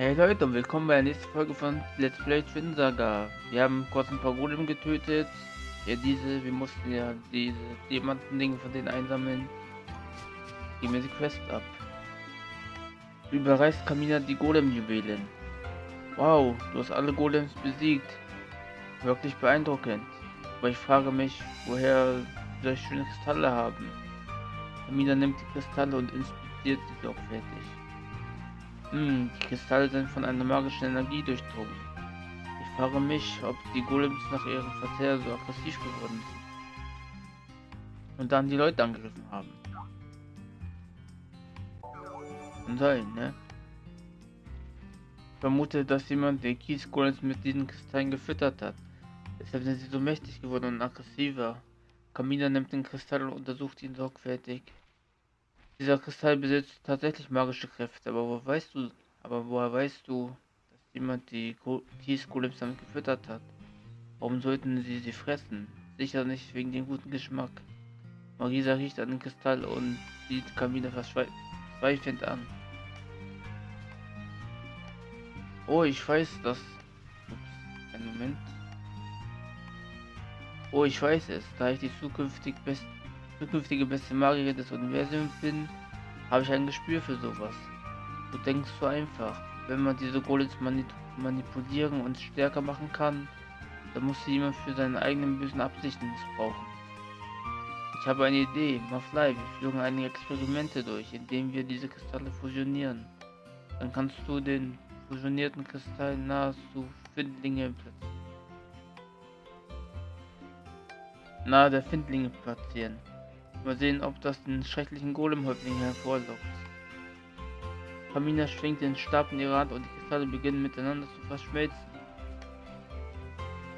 Hey Leute und willkommen bei der nächsten Folge von Let's Play Twin Saga. Wir haben kurz ein paar Golem getötet. Ja, diese, wir mussten ja diese Diamanten-Dinge von denen einsammeln. Geben wir die Quest ab. Du überreichst Kamina die Golem-Juwelen. Wow, du hast alle Golems besiegt. Wirklich beeindruckend. Aber ich frage mich, woher solche schöne Kristalle haben. Kamina nimmt die Kristalle und inspiziert sie sorgfältig. Hm, die Kristalle sind von einer magischen Energie durchdrungen. Ich frage mich, ob die Golems nach ihrem Verzehr so aggressiv geworden sind. Und dann die Leute angegriffen haben. Und sein, ne? Ich vermute, dass jemand den Kiesgolems mit diesen Kristallen gefüttert hat. Deshalb sind sie so mächtig geworden und aggressiver. Kamina nimmt den Kristall und untersucht ihn sorgfältig. Dieser Kristall besitzt tatsächlich magische Kräfte, aber woher weißt du, aber woher weißt du, dass jemand die Kiesgolems damit gefüttert hat? Warum sollten sie sie fressen? Sicher nicht wegen dem guten Geschmack. Marisa riecht an den Kristall und sieht Kamina verzweifelt an. Oh, ich weiß, dass... Ups, einen Moment. Oh, ich weiß es, da ich die zukünftig best zukünftige beste Magierin des Universums bin, habe ich ein Gespür für sowas. Du denkst so einfach. Wenn man diese Golems manip manipulieren und stärker machen kann, dann muss sie jemand für seine eigenen bösen Absichten missbrauchen. Ich habe eine Idee, Maflei, wir führen einige Experimente durch, indem wir diese Kristalle fusionieren. Dann kannst du den fusionierten Kristall nahezu Findlinge platzieren. Nahe der Findlinge platzieren. Mal sehen, ob das den schrecklichen Golem-Häuptling hervorlockt. Pamina schwingt den Stab in ihre Hand und die Kristalle beginnen miteinander zu verschmelzen.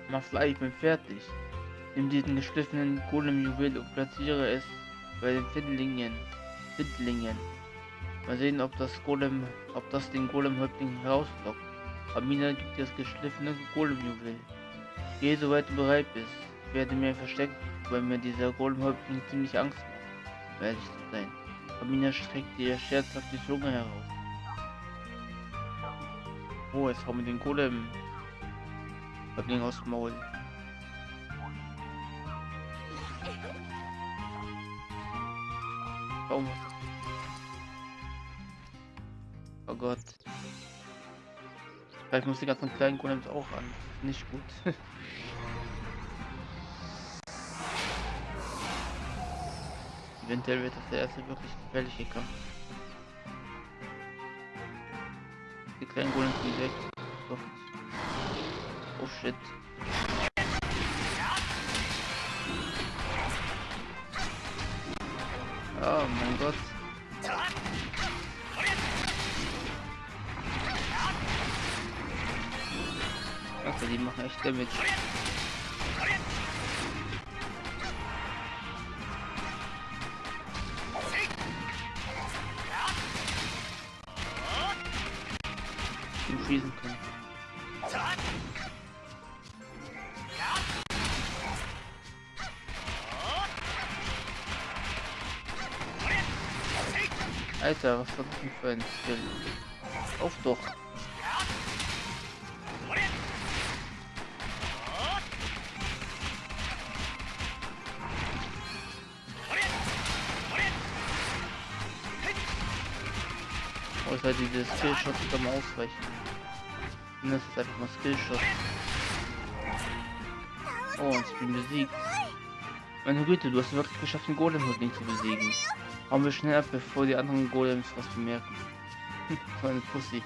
Mafla, ich bin fertig. Nimm diesen geschliffenen Golem-Juwel und platziere es bei den Findlingen. Findlingen. Mal sehen, ob das Golem, ob das den Golem-Häuptling herauslockt. Pamina gibt das geschliffene Golem-Juwel. Geh, soweit du bereit bist. Ich werde mir verstecken weil mir dieser Golem-Häuptling ziemlich Angst macht, um ehrlich zu sein. Pamina streckt ihr scherzhaft die Zunge heraus. Oh, jetzt haben wir den Golem. Häuptling aus dem Maul. Oh, oh Gott. Vielleicht muss die ganzen kleinen Golems auch an. Nicht gut. Eventuell wird das der erste wirklich gefährliche Kampf. Die kleinen Golem sind weg. Oh shit. Oh mein Gott. Also die machen echt Damage. Schießen können. Alter, was war das denn für ein Skill? Auf doch. Oh, ist halt diese Skillshots am Ausweichen. Das ist einfach mal Skillshot. Oh, und ich bin besiegt. Meine Güte, du hast wirklich geschafft, den Golem-Häuptling zu besiegen. Hauen wir schnell ab, bevor die anderen Golems was bemerken. so eine Pussy.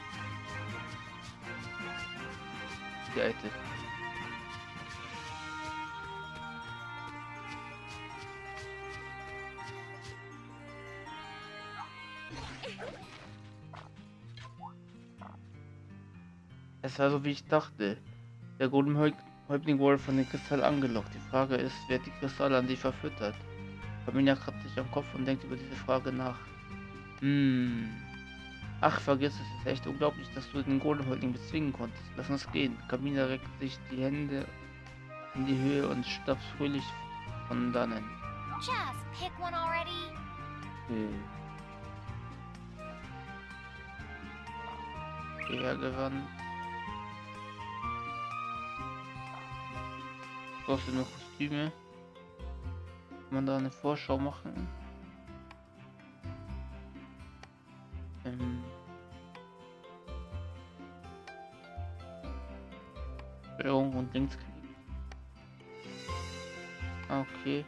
Die alte. Es war so wie ich dachte. Der Golem-Häuptling wurde von den Kristall angelockt. Die Frage ist, wer die Kristalle an sich verfüttert. Familia kratzt sich am Kopf und denkt über diese Frage nach. Hm. Ach, vergiss es, es ist echt unglaublich, dass du den Golem-Häuptling bezwingen konntest. Lass uns gehen. Kamina reckt sich die Hände in die Höhe und stapft fröhlich von dannen. Just pick one already. Okay. hierher gewandt. Du nur Kostüme? Kann man da eine Vorschau machen? Ähm Steuerung und Linksklick. Okay.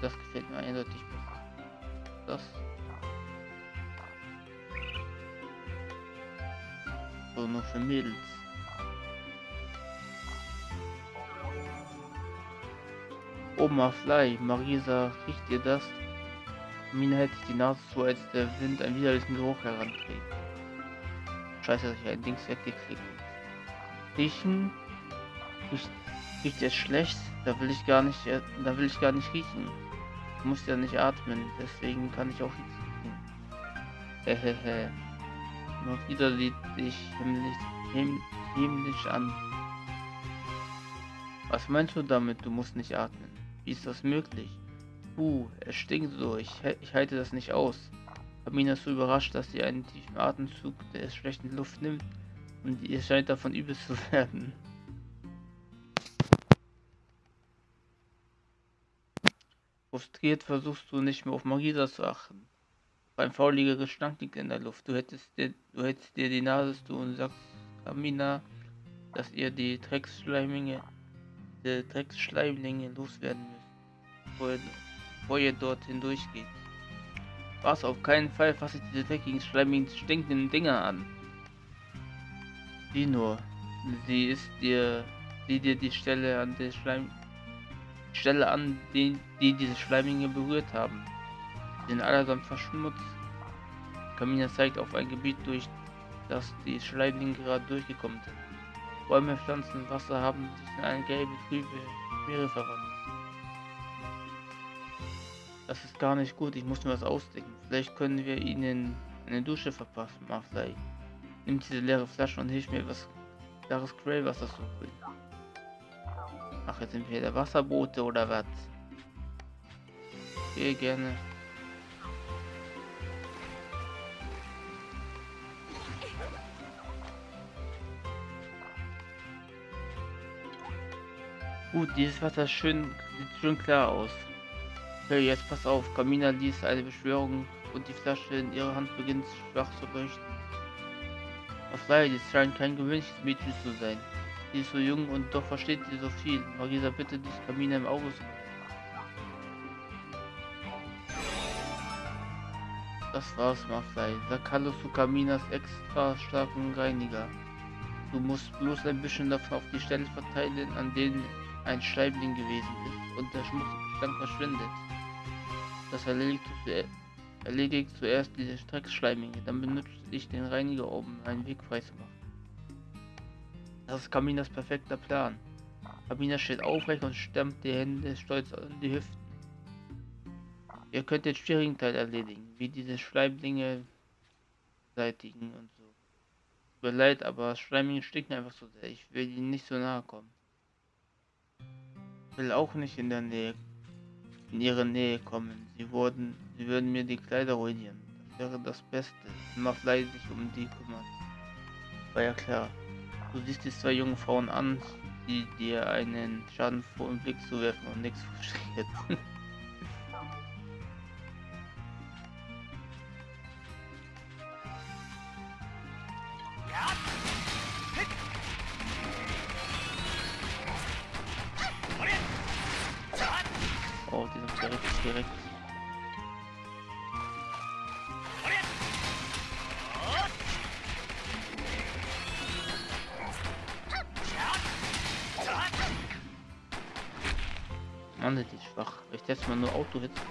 Das gefällt mir eindeutig besser. Das. So, nur für Mädels. Oma Fly, Marisa, riecht ihr das? Mina hält sich die Nase zu, als der Wind einen widerlichen Geruch heranträgt. Scheiße, dass ich ein Dings weggeklickt Riechen? Riecht, riecht jetzt schlecht? Da will ich gar nicht, äh, da will ich gar nicht riechen. Ich muss ja nicht atmen, deswegen kann ich auch nichts riechen. Hehehe. Nur wieder sieht dich himmlisch, himm, himmlisch an. Was meinst du damit, du musst nicht atmen? Wie ist das möglich? Puh, es stinkt so, ich, ich halte das nicht aus. Amina ist so überrascht, dass sie einen tiefen Atemzug der schlechten Luft nimmt und ihr scheint davon übel zu werden. Frustriert versuchst du nicht mehr auf Marisa zu achten. Ein fauliger Gestank liegt in der Luft. Du hättest dir, du hättest dir die Nase zu und sagst Amina, dass ihr die Drecksschleimlinge, die Drecksschleimlinge loswerden müsst, bevor ihr, dort hindurchgeht. Was? Auf keinen Fall fasse ich diese dreckigen, schleimigen, stinkenden Dinger an. Wie nur. Sie ist dir, sieh dir die Stelle an der Schleim, Stelle an, die, die diese Schleiminge berührt haben. Sie sind allesamt verschmutzt. Kamina zeigt auf ein Gebiet, durch das die Schleimlinge gerade durchgekommen sind. Bäume, Pflanzen, Wasser haben sich in eine gelbe, trübe Meere verwandelt. Das ist gar nicht gut, ich muss mir was ausdenken. Vielleicht können wir ihnen eine Dusche verpassen, Marfley. Nimm diese leere Flasche und hilf mir was klares Greywasser zu holen. Ach, jetzt sind wir der Wasserboote oder was? Okay, gerne. Gut, dieses Wasser schön, sieht schön klar aus. Okay, jetzt pass auf. Kamina liest eine Beschwörung und die Flasche in ihrer Hand beginnt schwach zu leuchten. Auf leider, dies scheint kein gewöhnliches Mädchen zu sein. Sie ist so jung und doch versteht sie so viel. Marisa, bitte dich Kamina im Auge Das war's, Maflei. Sag Hallo zu Kaminas extra starken Reiniger. Du musst bloß ein bisschen davon auf die Stelle verteilen, an denen ein Scheibling gewesen ist und der Schmutzgestank verschwindet. Das erledigt, erledigt zuerst diese Streckschleiminge, dann benutze ich den Reiniger um einen Weg frei zu machen. Das ist Kaminas perfekter Plan. Kamina steht aufrecht und stemmt die Hände stolz an die Hüften. Ihr könnt den schwierigen Teil erledigen, wie diese Schleimlinge beseitigen und so. Tut mir leid, aber Schleimlinge stinken einfach so sehr. Ich will ihnen nicht so nahe kommen. Will auch nicht in der Nähe in ihre Nähe kommen. Sie wurden, sie würden mir die Kleider ruinieren. Das wäre das Beste. Leid sich um die kümmert. War ja klar. Du siehst die zwei jungen Frauen an, die dir einen Schaden vor den Blick zu werfen und nichts frustriert.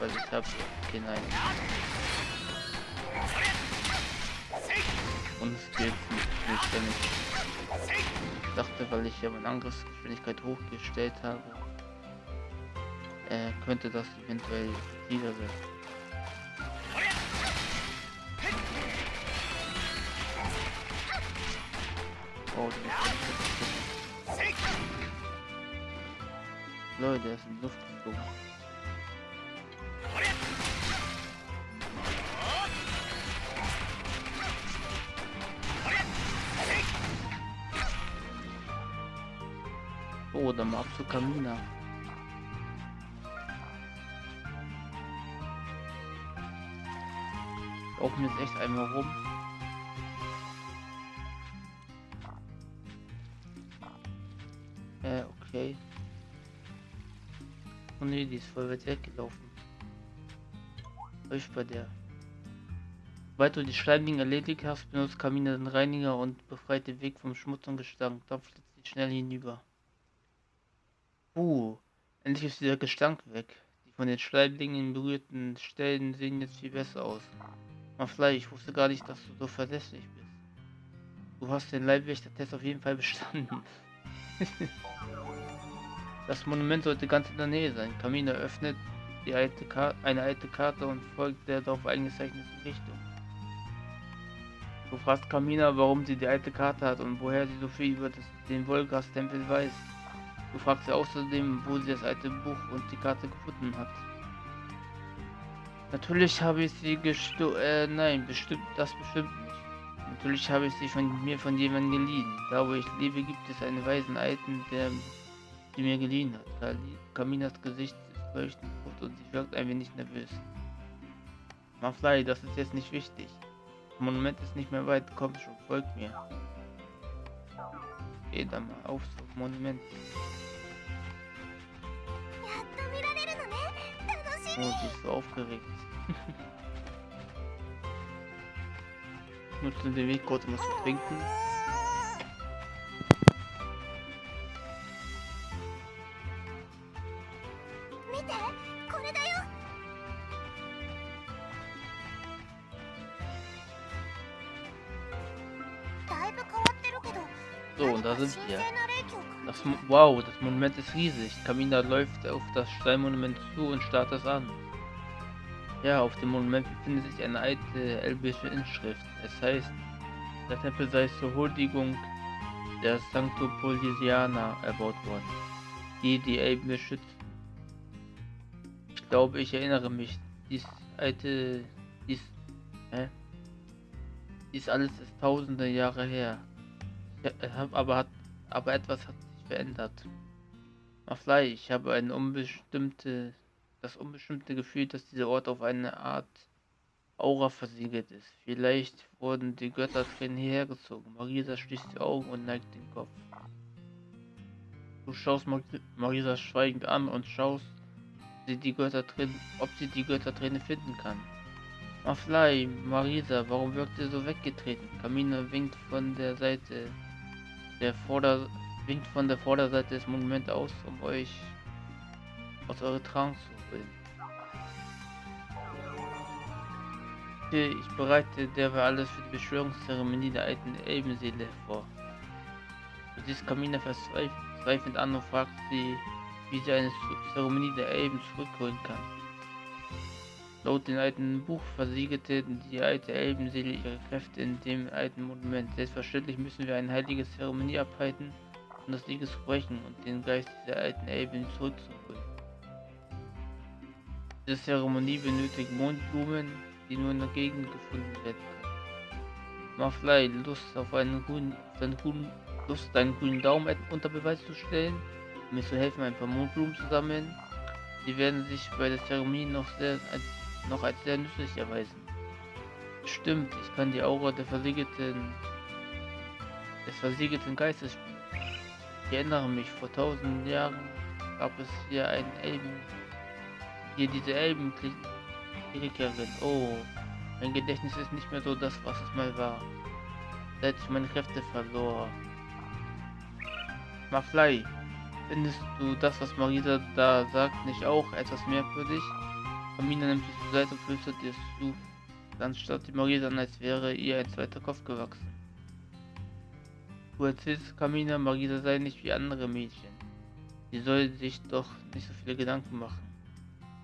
Auto-Hits, weil ich habe den einen. Und es geht nicht, ich dachte, weil ich ja meine Angriffsgeschwindigkeit hochgestellt habe, äh, könnte das eventuell dieser sein. Oh, Leute, er ist in die Oh, dann ab zu Kamina. Laufen jetzt echt einmal rum. Äh, okay. Oh ne, die ist voll weit weggelaufen. Läuft bei der. Sobald du die Schleimlinge erledigt hast, benutzt Kamina den Reiniger und befreit den Weg vom Schmutz und Gestank. Dann flitzt sie schnell hinüber. Uh, endlich ist dieser Gestank weg. Die von den Schleimlingen berührten Stellen sehen jetzt viel besser aus. Maflei, ich wusste gar nicht, dass du so verlässlich bist. Du hast den Leibwächter-Test auf jeden Fall bestanden. das Monument sollte ganz in der Nähe sein. Kamina öffnet die alte eine alte Karte und folgt der darauf eingezeichneten Richtung. Du fragst Kamina, warum sie die alte Karte hat und woher sie so viel über das, den Wolgas-Tempel weiß. Du fragst sie außerdem, wo sie das alte Buch und die Karte gefunden hat. Natürlich habe ich sie gesto... Äh, nein, bestimmt, das bestimmt nicht. Natürlich habe ich sie von mir von jemandem geliehen. Da wo ich lebe, gibt es einen weisen Alten, der sie mir geliehen hat. Kaminas Gesicht ist leuchtend rot und sie wirkt ein wenig nervös. Maflei, das ist jetzt nicht wichtig. Das Monument ist nicht mehr weit, komm schon, folg mir. Geh da mal auf zum Monument. Oh, sie ist so aufgeregt. Nutze den Weg kurz, um was zu trinken. Wow, das Monument ist riesig. Kamina läuft auf das Steinmonument zu und starrt es an. Ja, auf dem Monument befindet sich eine alte elbische Inschrift. Es heißt, der Tempel sei zur Huldigung der Sanctopolisianer erbaut worden, die die Elben beschützen. Ich glaube, ich erinnere mich. Dies alte, dies, hä? Dies alles ist tausende Jahre her. Hab, aber hat, aber etwas hat verändert. Maflei, ich habe eine unbestimmte das unbestimmte Gefühl, dass dieser Ort auf eine Art Aura versiegelt ist. Vielleicht wurden die Göttertränen hierher gezogen. Marisa schließt die Augen und neigt den Kopf. Du schaust Mar Marisa schweigend an und schaust, sie die Göttertränen, ob sie die Götterträne finden kann. Maflei, Marisa, warum wirkt ihr so weggetreten? Kamina winkt von der Seite der Vorder winkt von der Vorderseite des Monuments aus, um euch aus eurer Trance zu Ich bereite derweil alles für die Beschwörungszeremonie der alten Elbenseele vor. Du siehst Kamina verzweifelt an und fragt sie, wie sie eine Zeremonie der Elben zurückholen kann. Laut dem alten Buch versiegelte die alte Elbenseele ihre Kräfte in dem alten Monument. Selbstverständlich müssen wir eine heilige Zeremonie abhalten, um das Sieges brechen und den Geist dieser alten Elben zurückzuholen. Diese Zeremonie benötigt Mondblumen, die nur in der Gegend gefunden werden können. Maflei, Lust auf einen grünen, auf einen grünen, Lust deinen grünen Daumen unter Beweis zu stellen, um mir zu helfen, ein paar Mondblumen zu sammeln. Sie werden sich bei der Zeremonie noch sehr als, noch als sehr nützlich erweisen. Stimmt, ich kann die Aura der versiegelten des versiegelten Geistes spielen. Ich erinnere mich, vor tausend Jahren gab es hier einen Elben hier diese Elben Kriegerin. Oh, mein Gedächtnis ist nicht mehr so das, was es mal war. Seit ich meine Kräfte verlor. Maflei, findest du das, was Marisa da sagt, nicht auch etwas merkwürdig? Amina nimmt dich zur Seite und flüstert dir zu. Dann starrt die Marisa an, als wäre ihr ein zweiter Kopf gewachsen. Du erzählst Kamina, Marisa sei nicht wie andere Mädchen. Sie soll sich doch nicht so viele Gedanken machen.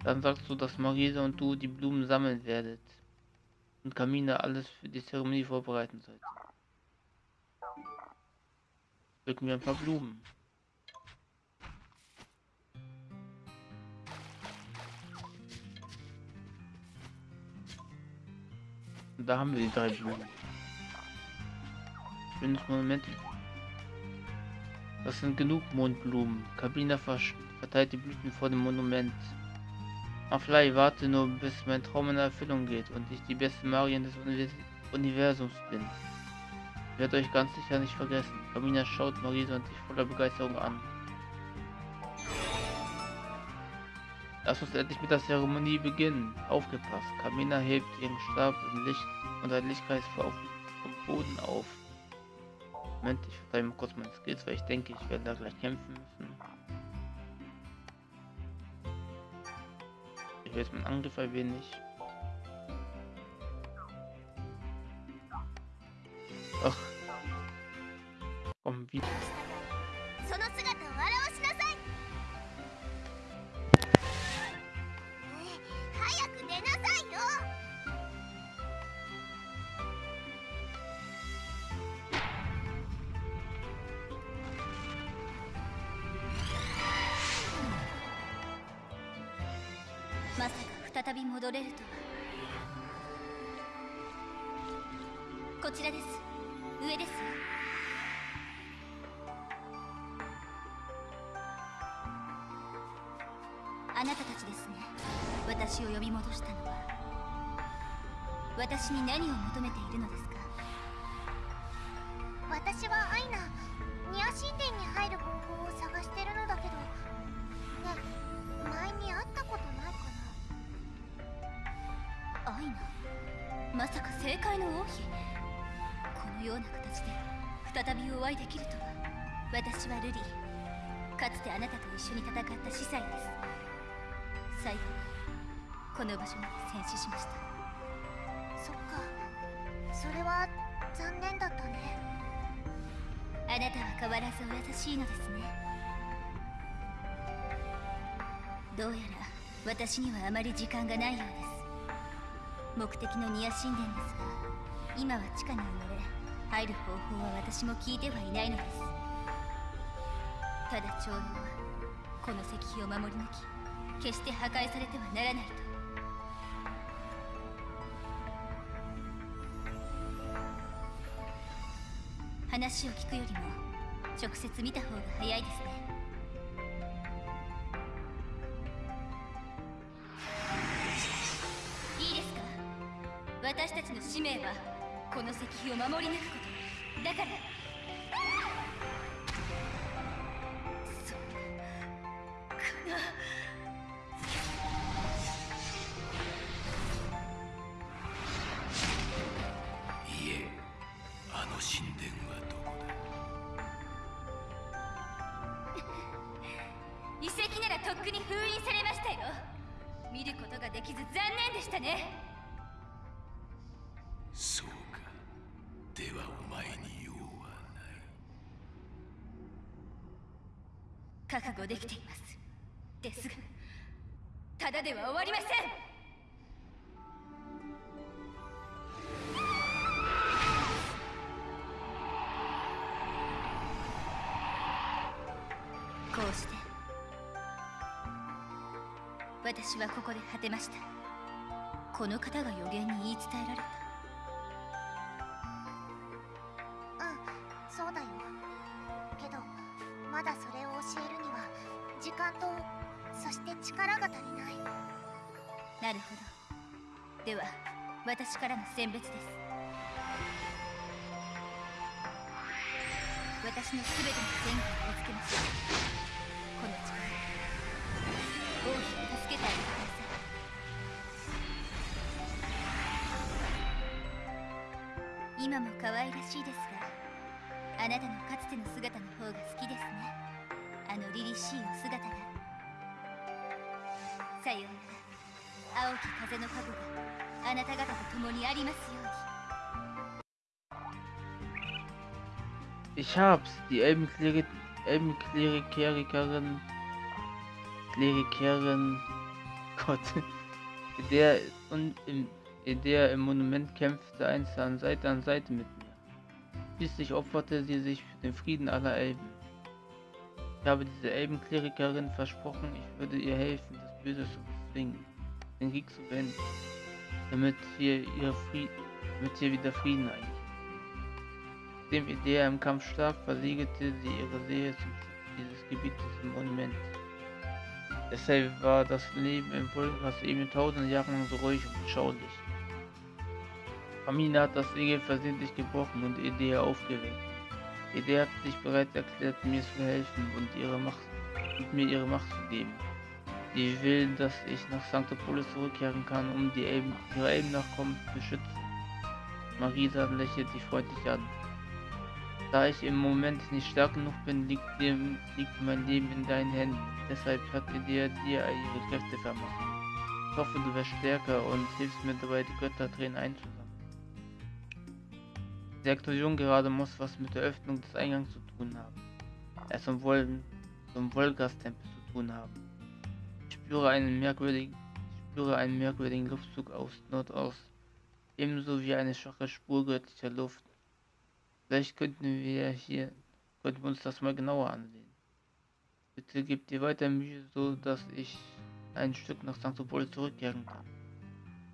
Dann sagst du, dass Marisa und du die Blumen sammeln werdet. Und Kamina alles für die Zeremonie vorbereiten sollt. Drücken wir ein paar Blumen. Und da haben wir die drei Blumen. Schönes Monument. Das sind genug Mondblumen. Kabina verteilt die Blüten vor dem Monument. Aflai, warte nur, bis mein Traum in Erfüllung geht und ich die beste Marien des Universums bin. Ich werde euch ganz sicher nicht vergessen. Kamina schaut Marisa und sich voller Begeisterung an. Lass uns endlich mit der Zeremonie beginnen. Aufgepasst. Kamina hebt ihren Stab im Licht und ein Lichtkreis vom Boden auf. Moment, ich verteile mal kurz meine Skills, weil ich denke, ich werde da gleich kämpfen müssen. Ich will jetzt meinen Angriff ein wenig. Ach. Komm, wie. 再び戻れるとは。こちらです。上です。あなたたちですね。私を呼び戻したのは。私に何を求めているのですか？さか正解の王妃このような形で再びお会いできるとは私はルリーか。つてあなたと一緒に戦った司祭です最後にこの場所に戦死しましたそっか。それは残念だったね。あなたは変わらずお優しいのですね。どうやら私にはあまり時間がないようです目的のニア神殿です。が今は地下に埋めれ入る方法は私も聞いてはいないのです。ただ長老はこの石碑を守り抜き決して破壊されてはならないと。話を聞くよりも直接見た方が早いですね。私たちの使命はこの石碑を守り抜くこと。だからそんないえあの神殿はどこだ？遺跡ならとっくに封印されましたよ。見ることができず残念でしたねそうか。ではお前に用はない覚悟できています。ですがただでは終わりません。こうして私はここで果てました。この方が予言に言い伝えられた。時間とそして力が足りない。なるほど。では私からの選別です。私の全ての戦果を見つけました。この力王妃を助けてあげてください。今も可愛らしいですがあなたのかつての姿の方が好きですねあの凛々しいお姿がさようなら青き風の加護があなた方と共にありますように Ich hab's, die Elbenklerikerin, Klerikerin, Gott, in der, und in, in der im Monument kämpfte einst an Seite an Seite mit mir. Schließlich opferte sie sich für den Frieden aller Elben. Ich habe dieser Elbenklerikerin versprochen, ich würde ihr helfen, das Böse zu bezwingen, den Krieg zu beenden, damit wir, ihr Frieden, damit wieder Frieden einkriegen. Nachdem Idea im Kampf starb, verlegerte sie ihre Seele zum dieses Gebietes im Monument. Deshalb war das Leben im Volkhaus eben tausend Jahre lang so ruhig und beschaulich. Familie hat das Segel versehentlich gebrochen und Idea aufgeweckt. Idea hat sich bereit erklärt, mir zu helfen und ihre Macht und mir ihre Macht zu geben. Sie will, dass ich nach Sanctopolis zurückkehren kann, um die Elben, ihre Elben-Nachkommen zu schützen. Marisa lächelt sie freundlich an. Da ich im Moment nicht stark genug bin, liegt, dir, liegt mein Leben in deinen Händen. Deshalb hat dir dir ihre Kräfte vermacht. Ich hoffe, du wirst stärker und hilfst mir dabei, die Göttertränen einzusammeln. Die Explosion gerade muss was mit der Öffnung des Eingangs zu tun haben. Er zum, Vol zum Volgas-Tempel zu tun haben. Ich spüre einen merkwürdigen, spüre einen merkwürdigen Luftzug aus Nordost, ebenso wie eine schwache Spur göttlicher Luft. Vielleicht könnten wir hier, könnten wir uns das mal genauer ansehen. Bitte gebt dir weiter Mühe, so dass ich ein Stück nach Sanctopol zurückkehren kann.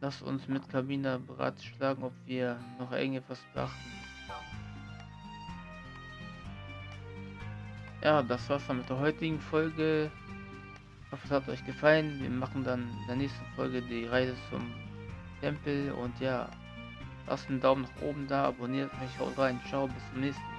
Lass uns mit Kabina beratschlagen, ob wir noch irgendetwas beachten. Ja, das war's dann mit der heutigen Folge. Ich hoffe, es hat euch gefallen. Wir machen dann in der nächsten Folge die Reise zum Tempel und ja, lasst einen Daumen nach oben da, abonniert mich, haut rein, ciao, bis zum nächsten Mal.